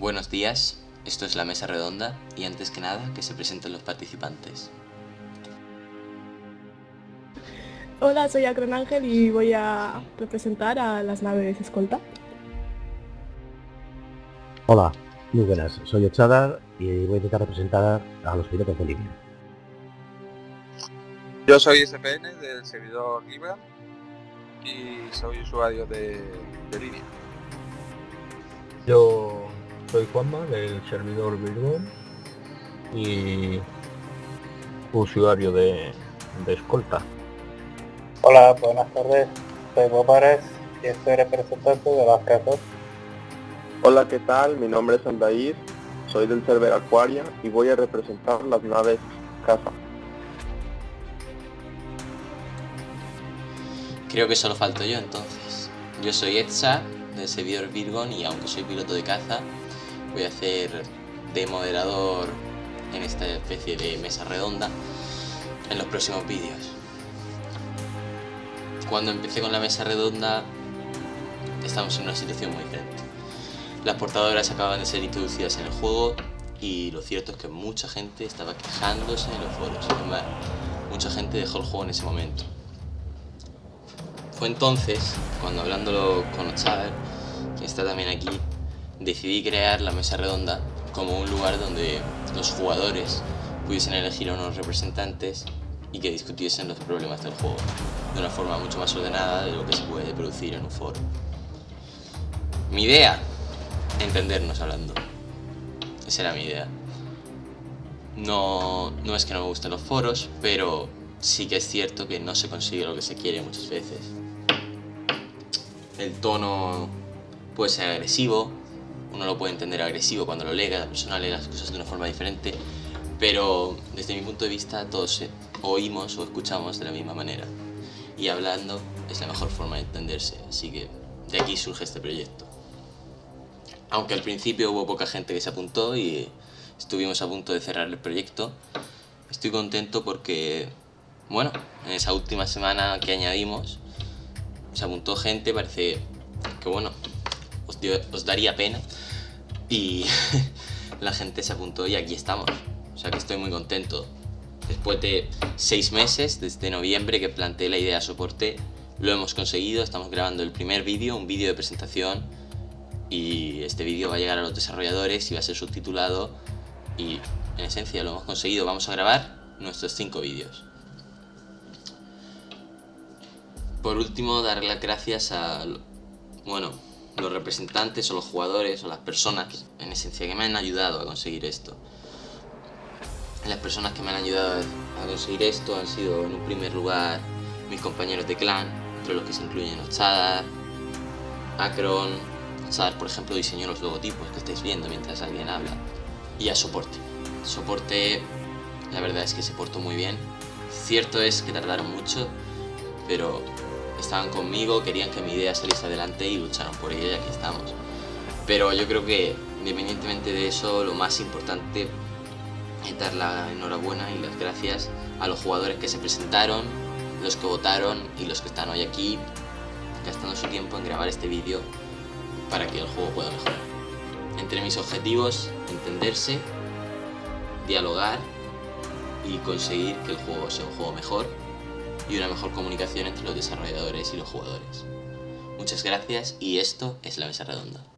Buenos días, esto es la mesa redonda y antes que nada que se presenten los participantes. Hola, soy Acron Ángel y voy a representar a las naves escolta. Hola, muy buenas, soy Ochadar y voy a intentar representar a los pilotos de línea. Yo soy SPN del servidor Libra y soy usuario de, de línea. Yo soy Juanma del servidor Virgon y usuario de, de escolta. Hola, buenas tardes. Soy Bobares y estoy representante de las casas. Hola, ¿qué tal? Mi nombre es Andair, soy del server Aquaria y voy a representar las naves casa. Creo que solo falto yo entonces. Yo soy Etsa del servidor Virgon y aunque soy piloto de caza, voy a hacer de moderador en esta especie de mesa redonda en los próximos vídeos. Cuando empecé con la mesa redonda estamos en una situación muy diferente. Las portadoras acaban de ser introducidas en el juego y lo cierto es que mucha gente estaba quejándose en los foros. Además, mucha gente dejó el juego en ese momento. Fue entonces, cuando hablándolo con Ochaver, que está también aquí, decidí crear la mesa redonda como un lugar donde los jugadores pudiesen elegir a unos representantes y que discutiesen los problemas del juego de una forma mucho más ordenada de lo que se puede producir en un foro. Mi idea, entendernos hablando. Esa era mi idea. No, no es que no me gusten los foros, pero sí que es cierto que no se consigue lo que se quiere muchas veces. El tono puede ser agresivo, uno lo puede entender agresivo cuando lo lee, cada persona lee las cosas de una forma diferente, pero desde mi punto de vista todos oímos o escuchamos de la misma manera. Y hablando es la mejor forma de entenderse, así que de aquí surge este proyecto. Aunque al principio hubo poca gente que se apuntó y estuvimos a punto de cerrar el proyecto, estoy contento porque, bueno, en esa última semana que añadimos, se apuntó gente, parece que bueno, os, daría pena y la gente se apuntó y aquí estamos. O sea que estoy muy contento. Después de seis meses, desde noviembre que planteé la idea de soporte, lo hemos conseguido. Estamos grabando el primer vídeo, un vídeo de presentación. Y este vídeo va a llegar a los desarrolladores y va a ser subtitulado. Y en esencia lo hemos conseguido. Vamos a grabar nuestros cinco vídeos. Por último, dar las gracias a, bueno, los representantes o los jugadores o las personas en esencia que me han ayudado a conseguir esto. Las personas que me han ayudado a conseguir esto han sido en un primer lugar mis compañeros de clan, entre los que se incluyen Ochadar, Acron, Ochadar por ejemplo diseñó los logotipos que estáis viendo mientras alguien habla, y a soporte. Soporte, la verdad es que se portó muy bien. Cierto es que tardaron mucho, pero estaban conmigo, querían que mi idea saliese adelante y lucharon por ella y aquí estamos. Pero yo creo que independientemente de eso, lo más importante es dar la enhorabuena y las gracias a los jugadores que se presentaron, los que votaron y los que están hoy aquí gastando su tiempo en grabar este vídeo para que el juego pueda mejorar. Entre mis objetivos, entenderse, dialogar y conseguir que el juego sea un juego mejor y una mejor comunicación entre los desarrolladores y los jugadores. Muchas gracias y esto es La Mesa Redonda.